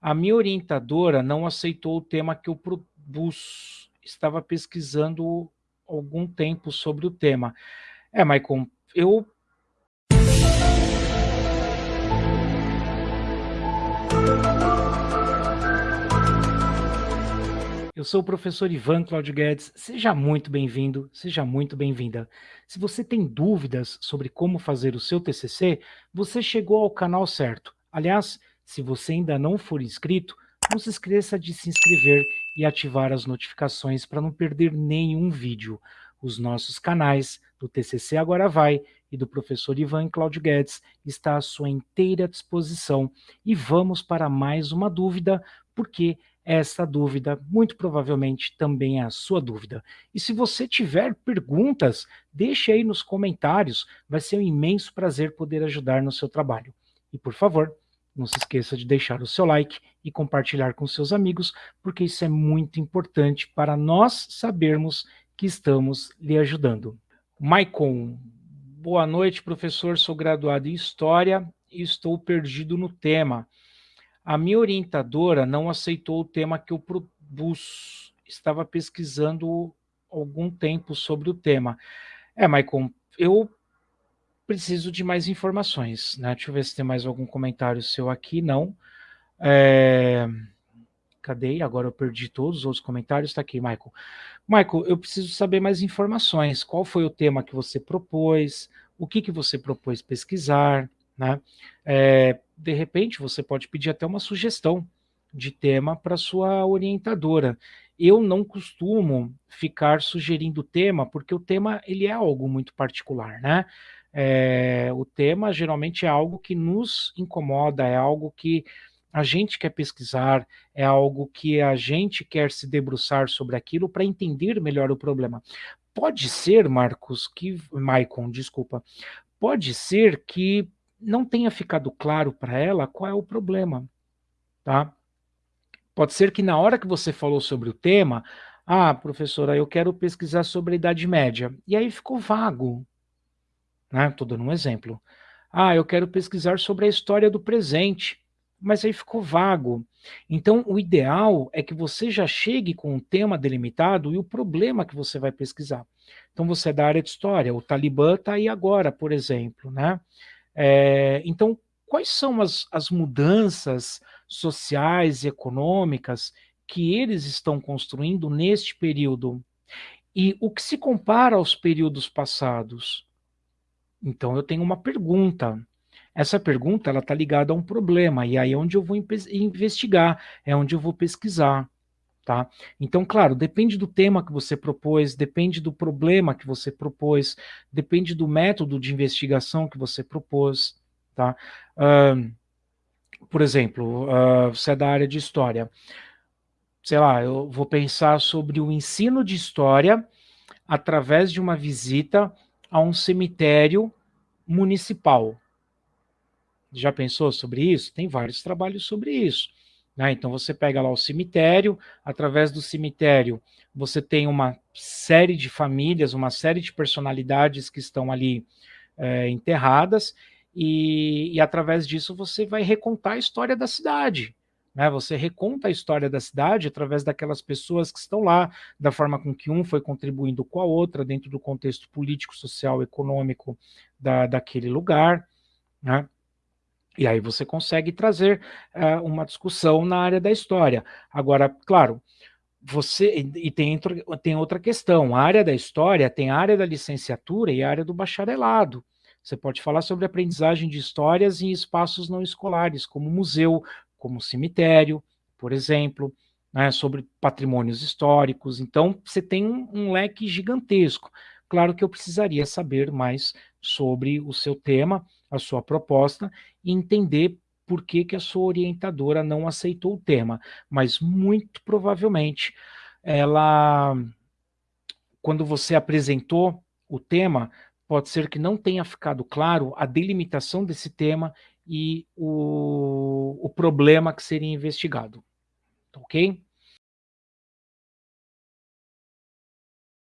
A minha orientadora não aceitou o tema que eu propus. Estava pesquisando algum tempo sobre o tema. É, Maicon, eu Eu sou o professor Ivan Claudio Guedes. Seja muito bem-vindo, seja muito bem-vinda. Se você tem dúvidas sobre como fazer o seu TCC, você chegou ao canal certo. Aliás, se você ainda não for inscrito, não se esqueça de se inscrever e ativar as notificações para não perder nenhum vídeo. Os nossos canais do TCC Agora Vai e do professor Ivan Claudio Guedes está à sua inteira disposição. E vamos para mais uma dúvida, porque essa dúvida, muito provavelmente, também é a sua dúvida. E se você tiver perguntas, deixe aí nos comentários, vai ser um imenso prazer poder ajudar no seu trabalho. E por favor, não se esqueça de deixar o seu like e compartilhar com seus amigos, porque isso é muito importante para nós sabermos que estamos lhe ajudando. Maicon, boa noite, professor, sou graduado em História e estou perdido no tema. A minha orientadora não aceitou o tema que eu propus. Estava pesquisando algum tempo sobre o tema. É, Maicon, eu preciso de mais informações, né? Deixa eu ver se tem mais algum comentário seu aqui. Não. É... Cadê? Agora eu perdi todos os outros comentários. Está aqui, Michael. Michael, eu preciso saber mais informações. Qual foi o tema que você propôs? O que, que você propôs pesquisar? Né? É, de repente, você pode pedir até uma sugestão de tema para sua orientadora. Eu não costumo ficar sugerindo tema, porque o tema ele é algo muito particular, né? É, o tema geralmente é algo que nos incomoda, é algo que a gente quer pesquisar, é algo que a gente quer se debruçar sobre aquilo para entender melhor o problema. Pode ser, Marcos, que Maicon, desculpa, pode ser que não tenha ficado claro para ela qual é o problema, tá? Pode ser que na hora que você falou sobre o tema, ah, professora, eu quero pesquisar sobre a Idade Média, e aí ficou vago, né? Estou dando um exemplo. Ah, eu quero pesquisar sobre a história do presente, mas aí ficou vago. Então, o ideal é que você já chegue com um tema delimitado e o problema que você vai pesquisar. Então, você é da área de história, o Talibã está aí agora, por exemplo, né? É, então, quais são as, as mudanças sociais e econômicas que eles estão construindo neste período? E o que se compara aos períodos passados? Então, eu tenho uma pergunta. Essa pergunta ela está ligada a um problema, e aí é onde eu vou investigar, é onde eu vou pesquisar. Tá? Então, claro, depende do tema que você propôs, depende do problema que você propôs, depende do método de investigação que você propôs. Tá? Uh, por exemplo, uh, você é da área de história. Sei lá, eu vou pensar sobre o ensino de história através de uma visita a um cemitério municipal. Já pensou sobre isso? Tem vários trabalhos sobre isso. Né? Então você pega lá o cemitério, através do cemitério você tem uma série de famílias, uma série de personalidades que estão ali é, enterradas, e, e, através disso você vai recontar a história da cidade. Né? Você reconta a história da cidade através daquelas pessoas que estão lá, da forma com que um foi contribuindo com a outra, dentro do contexto político, social, econômico da, daquele lugar. Né? E aí você consegue trazer uh, uma discussão na área da história. Agora, claro, você e tem, tem outra questão. A área da história tem a área da licenciatura e a área do bacharelado. Você pode falar sobre aprendizagem de histórias em espaços não escolares, como museu, como cemitério, por exemplo, né, sobre patrimônios históricos. Então, você tem um, um leque gigantesco. Claro que eu precisaria saber mais sobre o seu tema, a sua proposta, e entender por que, que a sua orientadora não aceitou o tema. Mas muito provavelmente ela, quando você apresentou o tema, pode ser que não tenha ficado claro a delimitação desse tema e o, o problema que seria investigado. Ok?